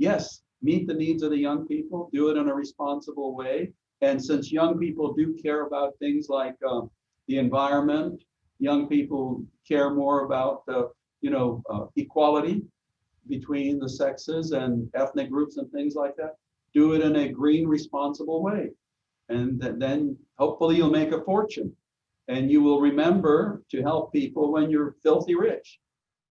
yes, meet the needs of the young people, do it in a responsible way. And since young people do care about things like uh, the environment, young people care more about the, you know, uh, equality between the sexes and ethnic groups and things like that. Do it in a green, responsible way. And th- then hopefully you'll make a fortune. And you will remember to help people when you're filthy rich.